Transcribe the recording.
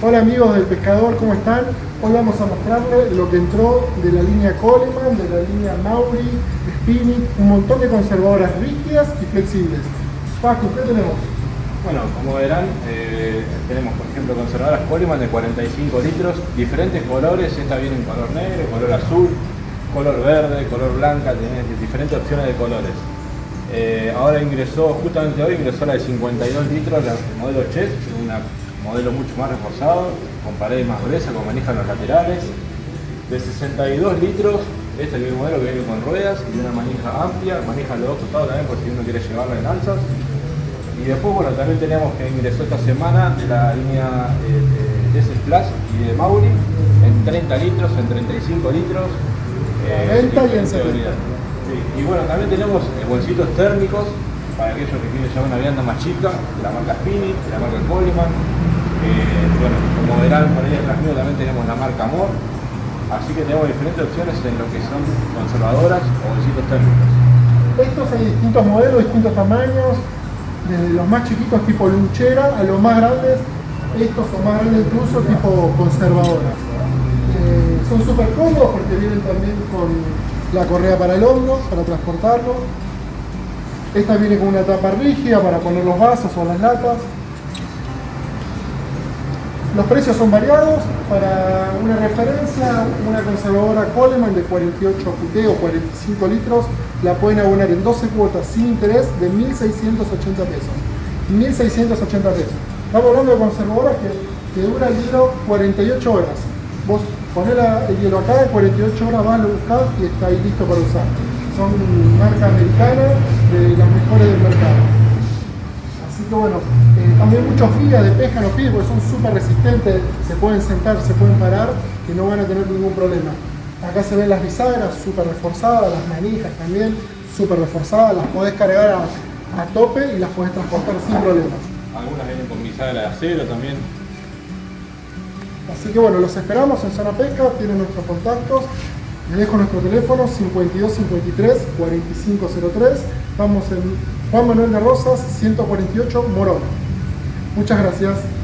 Hola amigos del pescador, ¿cómo están? Hoy vamos a mostrarles lo que entró de la línea Coleman, de la línea Mauri, Spinning, un montón de conservadoras rígidas y flexibles. Paco, ¿qué tenemos? Bueno, como verán, eh, tenemos por ejemplo conservadoras Coleman de 45 litros, diferentes colores, esta viene en color negro, color azul, color verde, color blanca, tiene diferentes opciones de colores. Eh, ahora ingresó, justamente hoy ingresó la de 52 litros, el modelo Chess, una modelo mucho más reforzado, con paredes más gruesas, con manijas en los laterales. De 62 litros, este es el modelo que viene con ruedas y una manija amplia, manija a los dos costados también por si uno quiere llevarla en alzas. Y después, bueno, también tenemos que ingresó esta semana de la línea eh, de Plus y de Mauri en 30 litros, en 35 litros. Eh, y en seguridad. Y bueno, también tenemos eh, bolsitos térmicos para aquellos que quieren llevar una vianda más chica, de la marca Spinit, de la marca Coleman, eh, bueno, como verán por ahí atrás mío también tenemos la marca Amor, así que tenemos diferentes opciones en lo que son conservadoras o bolsitos térmicos. Estos hay distintos modelos, distintos tamaños, desde los más chiquitos tipo luchera a los más grandes, estos son más grandes incluso tipo conservadoras. Eh, son súper cómodos porque vienen también con la correa para el hombro, para transportarlo. Esta viene con una tapa rígida para poner los vasos o las latas. Los precios son variados. Para una referencia, una conservadora Coleman de 48 QT o 45 litros la pueden abonar en 12 cuotas sin interés de 1.680 pesos. 1.680 pesos. Estamos hablando de conservadoras que, que dura el hielo 48 horas. Vos ponés el hielo acá, en 48 horas vas, lo buscás y está ahí listo para usar. Son marca americana de las mejores del mercado. Que bueno, eh, también muchos guías de pesca los piden porque son súper resistentes, se pueden sentar, se pueden parar y no van a tener ningún problema. Acá se ven las bisagras súper reforzadas, las manijas también súper reforzadas, las podés cargar a, tope y las podés transportar sin problemas. Algunas vienen con bisagra de acero también. Así que bueno, los esperamos en Zona Pesca, tienen nuestros contactos. Les dejo nuestro teléfono 5253 4503. Vamos en Juan Manuel de Rosas 148 Morón. Muchas gracias.